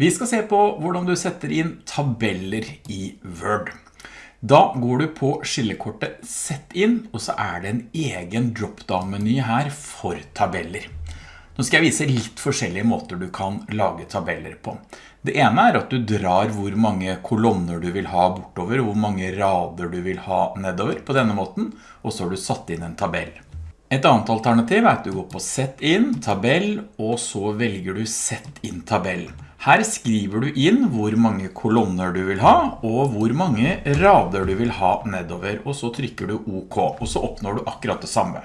Vi skal se på hvordan du setter inn tabeller i Word. Da går du på skillekortet Sett inn, og så er det en egen drop-down-meny her for tabeller. Nå skal jeg vise litt forskjellige måter du kan lage tabeller på. Det ene er at du drar hvor mange kolonner du vil ha bortover, hvor mange rader du vil ha nedover på denne måten, og så har du satt inn en tabell. Et annet alternativ er at du går på Sett inn, tabell, og så velger du Sett inn tabell. Her skriver du inn hvor mange kolonner du vil ha, og hvor mange rader du vil ha nedover, og så trykker du OK, og så oppnår du akkurat det samme.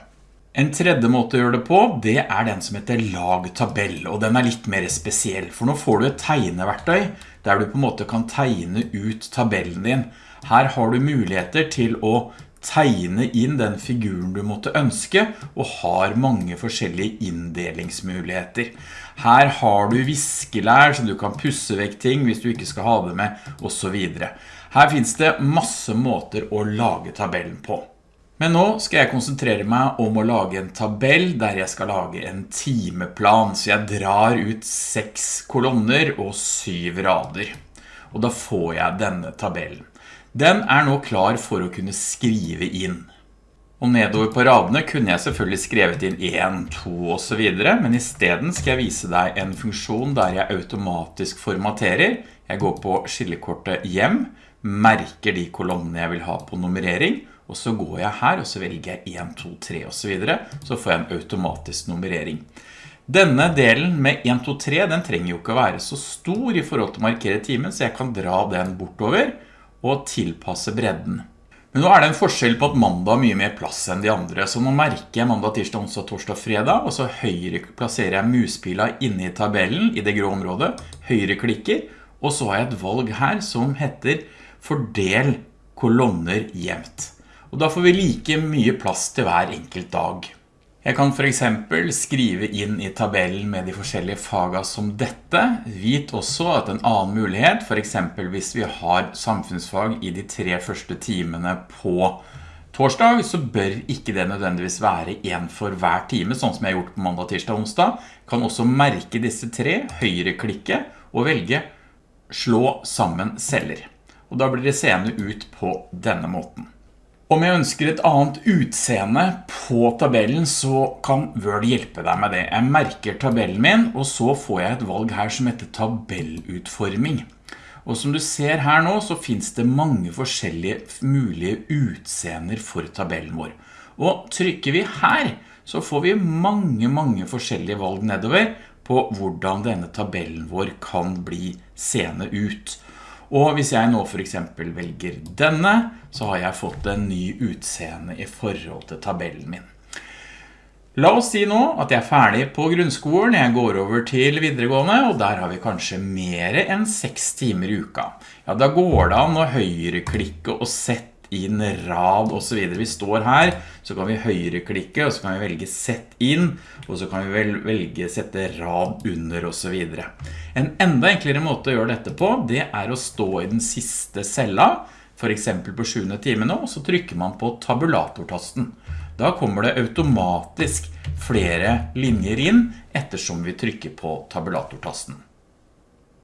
En tredje måte å gjøre det på, det er den som heter lag tabell, og den er litt mer spesiell, for nå får du et tegneverktøy, der du på en måte kan tegne ut tabellen din. Her har du muligheter til å tegne inn den figuren du måtte ønske, og har mange forskjellige inndelingsmuligheter. Her har du viskelær, så du kan pusse vekk ting hvis du ikke skal ha det med, og så videre. Her finnes det masse måter å lage tabellen på. Men nå skal jeg konsentrere meg om å lage en tabell der jeg skal lage en timeplan, så jeg drar ut seks kolonner og syv rader. Og da får jeg denne tabellen. Den er nå klar for å kunne skrive inn. Og nedover på radene kunne jeg selvfølgelig skrevet inn 1, 2 og så videre, men i stedet skal jeg vise deg en funksjon der jeg automatisk formaterer. Jeg går på skillekortet hjem, merker de kolonnene jeg vil ha på nummerering, og så går jeg her og så velger jeg 1, 2, 3 og så videre, så får jeg en automatisk nummerering. Denne delen med 1, 2, 3, den trenger jo ikke å være så stor i forhold til å markere timen, så jeg kan dra den bortover, og tilpasse bredden. Men nå er det en forskjell på at mandag har mye mer plass enn de andre, så nå merker jeg mandag, tirsdag, onsdag, torsdag, fredag, og så høyre plasserer jeg muspila inne i tabellen i det grå området, høyre klikker, og så har jeg et valg her som heter fordel kolonner jevnt. Og da får vi like mye plass til hver enkelt dag. Jeg kan for eksempel skrive inn i tabellen med de forskjellige faga som dette. Vit også at en annen mulighet, for eksempel hvis vi har samfunnsfag i de tre første timene på torsdag, så bør ikke det nødvendigvis være en for hver time, sånn som jeg har gjort på mandag, tirsdag og onsdag. Kan også merke disse tre, høyreklikke og velge slå sammen celler. Og da blir det seende ut på denne måten. Om jeg ønsker et annet utseende på tabellen, så kan Word hjelpe deg med det. Jeg merker tabellen min, og så får jeg et valg her som heter tabellutforming. Og som du ser her nå, så finnes det mange forskjellige mulige utseender for tabellen vår. Og trykker vi her, så får vi mange, mange forskjellige valg nedover på hvordan denne tabellen vår kan bli seende ut. Og hvis jeg nå for eksempel velger denne, så har jeg fått en ny utseende i forhold til tabellen min. La oss si nå at jeg er ferdig på grunnskolen, jeg går over til videregående, og der har vi kanskje mer enn 6 timer i uka. Ja, da går det an å høyreklikke og sette inn rad og så videre. Vi står her, så kan vi høyreklikke, og så kan vi velge sett inn, og så kan vi velge sette rad under og så videre. En enda enklere måte å gjøre dette på, det er å stå i den siste cella, for eksempel på 7. time nå, så trykker man på tabulatortasten. Da kommer det automatisk flere linjer inn ettersom vi trykker på tabulatortasten.